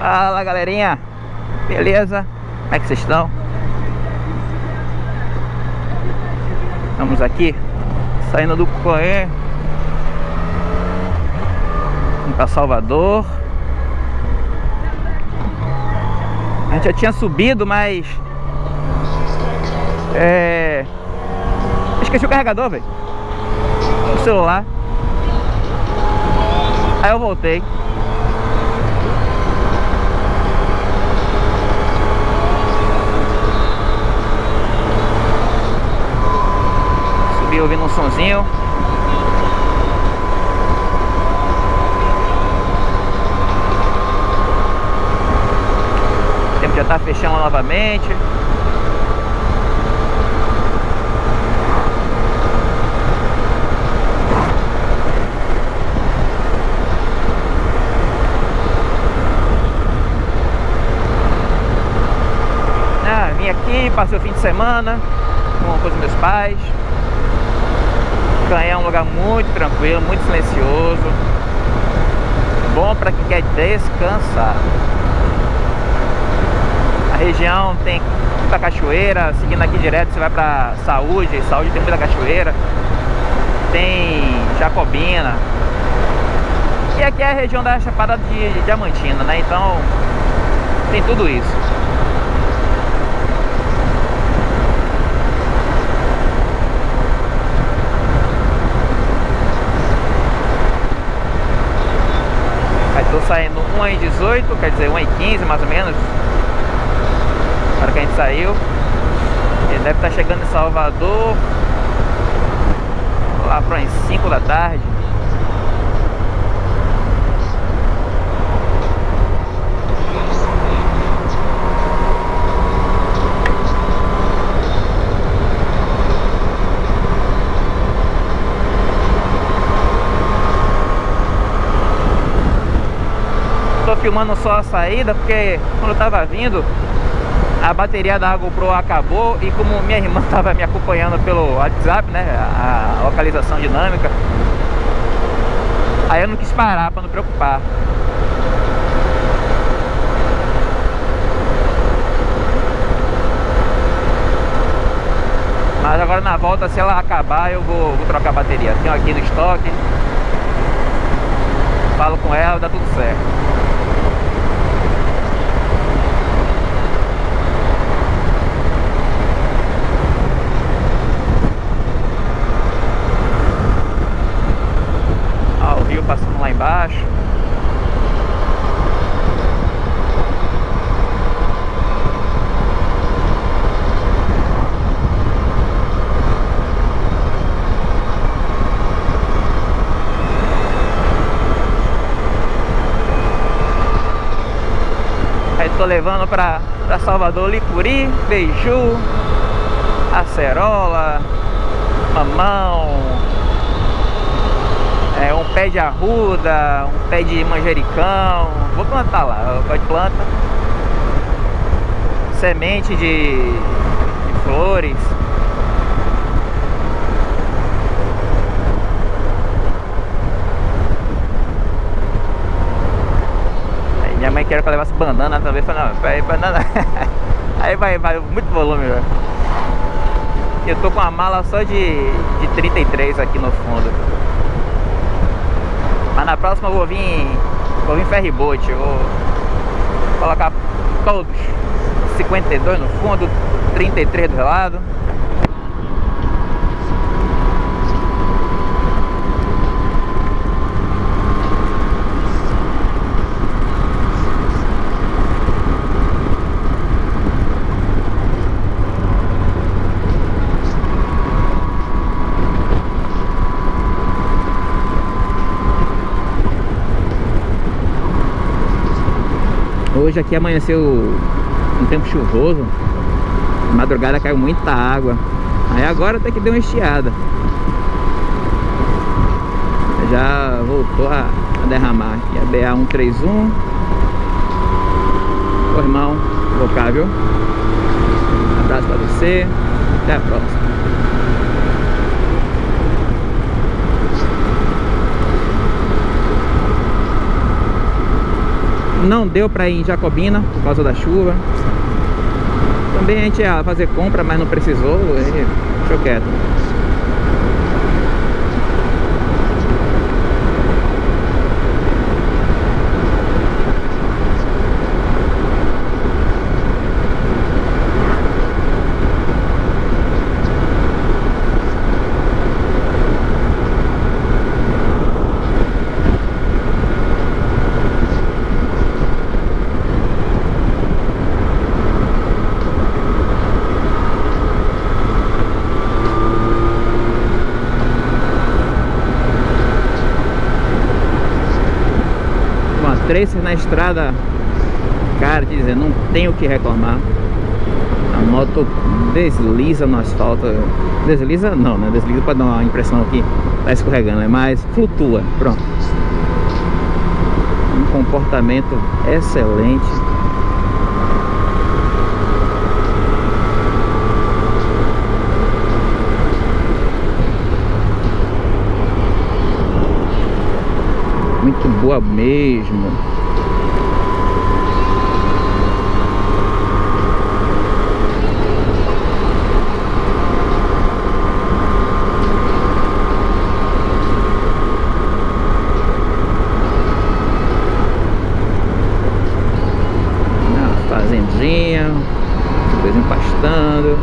Fala galerinha, beleza? Como é que vocês estão? Estamos aqui saindo do Coé para Salvador. A gente já tinha subido, mas é... esqueci o carregador, velho. O celular. Aí eu voltei. Ouvindo um sonzinho. O tempo já tá fechando novamente. aqui, passei o fim de semana com, com os meus pais. Canhão é um lugar muito tranquilo, muito silencioso. Bom para quem quer descansar. A região tem muita cachoeira, seguindo aqui direto você vai para Saúde, Saúde tem muita cachoeira. Tem Jacobina. E aqui é a região da Chapada de Diamantina, né? Então tem tudo isso. 1h18, quer dizer 1h15 mais ou menos. Agora que a gente saiu. Ele deve estar chegando em Salvador lá para as 5 da tarde. Filmando só a saída porque quando eu tava vindo a bateria da GoPro acabou e como minha irmã tava me acompanhando pelo WhatsApp, né, a localização dinâmica, aí eu não quis parar para não preocupar. Mas agora na volta, se ela acabar, eu vou, vou trocar a bateria. Tenho aqui no estoque. Falo com ela, dá tudo certo. embaixo. Aí tô levando pra, pra Salvador Licuri, Beiju, Acerola, Mamão, é, um pé de arruda, um pé de manjericão. Vou plantar lá, pode planta. Semente de, de flores. Aí minha mãe quer que eu levasse banana também. Falei, não, peraí, banana. Aí vai, vai, muito volume, velho. Eu tô com uma mala só de, de 33 aqui no fundo. Mas na próxima eu vou vir, vou vir ferryboat, vou colocar todos 52 no fundo, 33 do lado. Hoje aqui amanheceu um tempo chuvoso Madrugada caiu muita água. Aí agora até que deu uma estiada. Já voltou a, derramar aqui a BA-131 Ô irmão, cá, viu? Um abraço pra você. Até a próxima Não deu pra ir em Jacobina por causa da chuva. Também a gente ia fazer compra, mas não precisou. E deixou quieto. Tracer na estrada. Cara, te dizer, não tenho o que reclamar. A moto desliza no asfalto. Desliza não, né? Desliza para dar uma impressão que tá escorregando é mais flutua, pronto. Um comportamento excelente muito boa mesmo. Fazendinha depois empastando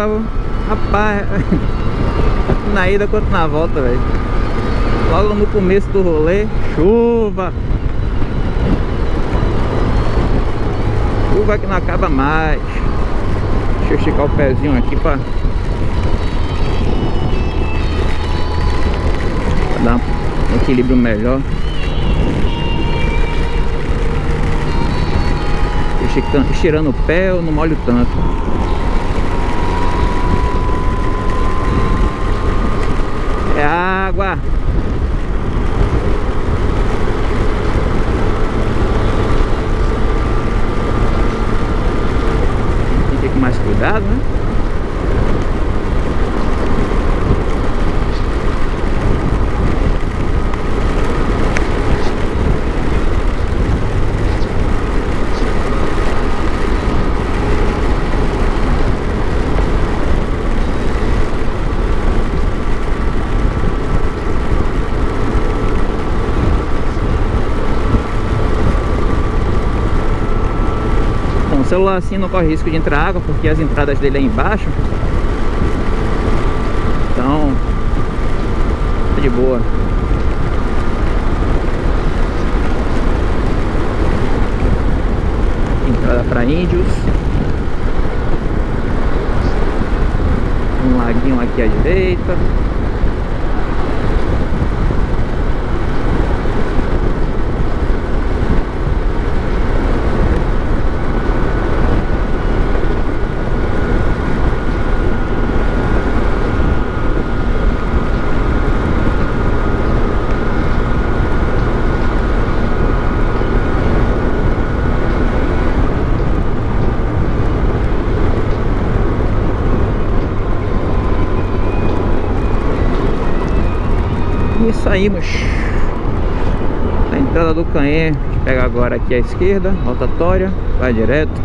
água, rapaz, na ida quanto na volta, velho. Logo no começo do rolê, chuva. Chuva que não acaba mais. Deixa eu esticar o pezinho aqui pra, pra dar um equilíbrio melhor. Estirando o pé, eu não molho tanto. É água. Tem que ter mais cuidado, né? Celular assim não corre risco de entrar água porque as entradas dele é embaixo. Então tá de boa. Entrada para índios. Um laguinho aqui à direita E saímos. A entrada do Canhê pega agora aqui à esquerda Rotatória, vai direto.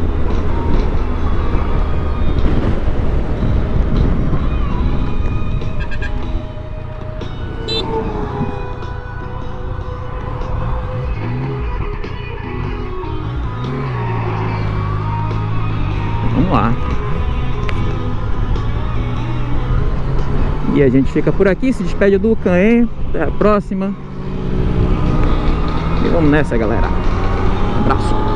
Vamos lá E a gente fica por aqui, se despede do Caen. Até a próxima. E vamos nessa, galera. abraço.